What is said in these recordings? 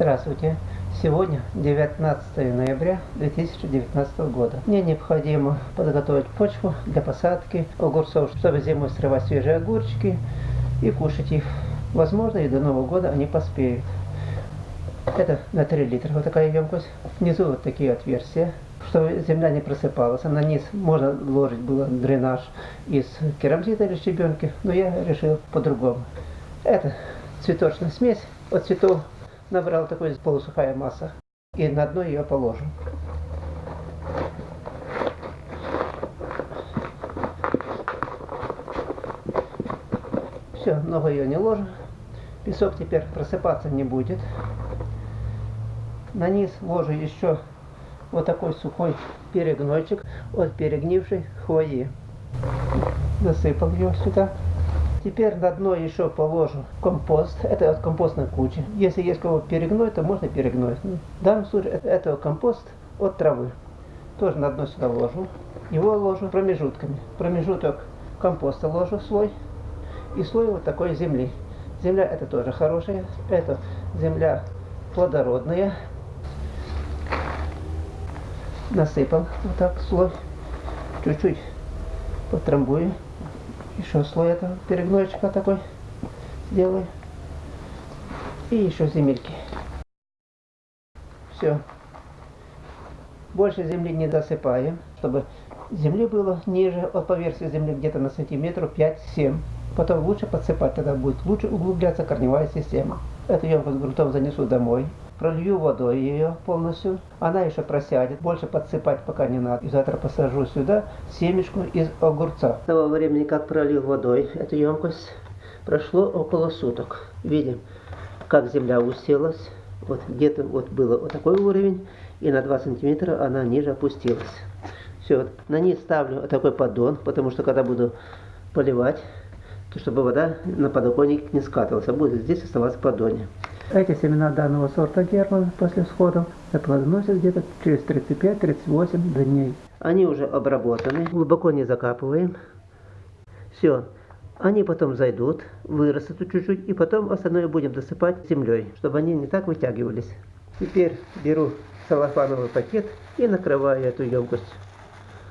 Здравствуйте! Сегодня 19 ноября 2019 года. Мне необходимо подготовить почву для посадки огурцов, чтобы зимой срывать свежие огурчики и кушать их. Возможно, и до Нового года они поспеют. Это на 3 литра вот такая емкость. Внизу вот такие отверстия, чтобы земля не просыпалась. На низ можно ложить было дренаж из керамзита или щебенки, но я решил по-другому. Это цветочная смесь от цветов набрал такой полусухая масса и на дно ее положим. Все, много ее не ложим. Песок теперь просыпаться не будет. На низ ложу еще вот такой сухой перегнойчик от перегнившей хвои. Засыпал ее сюда. Теперь на дно еще положу компост. Это от компостной кучи. Если есть кого перегной, то можно перегнуть. В данном случае это компост от травы. Тоже на дно сюда ложу. Его ложу промежутками. Промежуток компоста ложу слой. И слой вот такой земли. Земля это тоже хорошая. Это земля плодородная. Насыпал вот так слой. Чуть-чуть потрамбую. Еще слой этого перегнойчика такой сделаю. И еще земельки. Все. Больше земли не досыпаем, чтобы земли было ниже от поверхности земли где-то на сантиметров 5-7. Потом лучше подсыпать, тогда будет лучше углубляться корневая система. Эту емкость грунтом занесу домой пролью водой ее полностью. Она еще просядет, больше подсыпать пока не надо. И завтра посажу сюда семечку из огурца. С того времени, как пролил водой эту емкость, прошло около суток. Видим, как земля уселась. Вот где-то вот было вот такой уровень, и на 2 сантиметра она ниже опустилась. Все, на ней ставлю такой поддон, потому что когда буду поливать, то чтобы вода на подоконник не скатывалась, а будет здесь оставаться в поддоне. Эти семена данного сорта герман после всходов заплодоносят где-то через 35-38 дней. Они уже обработаны, глубоко не закапываем. Все. Они потом зайдут, вырастут чуть-чуть, и потом остальное будем досыпать землей, чтобы они не так вытягивались. Теперь беру целлофановый пакет и накрываю эту емкость.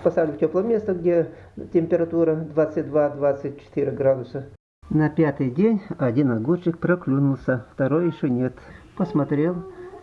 Поставлю в теплое место, где температура 22-24 градуса. На пятый день один огурчик проклюнулся, второй еще нет. Посмотрел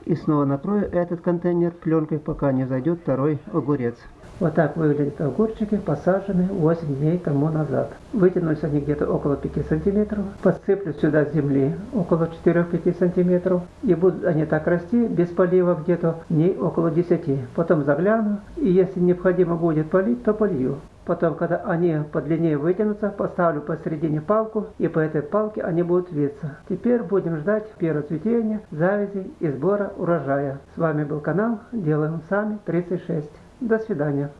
и снова накрою этот контейнер пленкой, пока не зайдет второй огурец. Вот так выглядят огурчики, посаженные 8 дней тому назад. Вытянулись они где-то около 5 сантиметров. Подсыплю сюда земли около 4-5 сантиметров. И будут они так расти без полива где-то дней около 10. Потом загляну, и если необходимо будет полить, то полью. Потом, когда они подлиннее вытянутся, поставлю посередине палку, и по этой палке они будут виться. Теперь будем ждать первого цветения, завязи и сбора урожая. С вами был канал Делаем Сами 36. До свидания.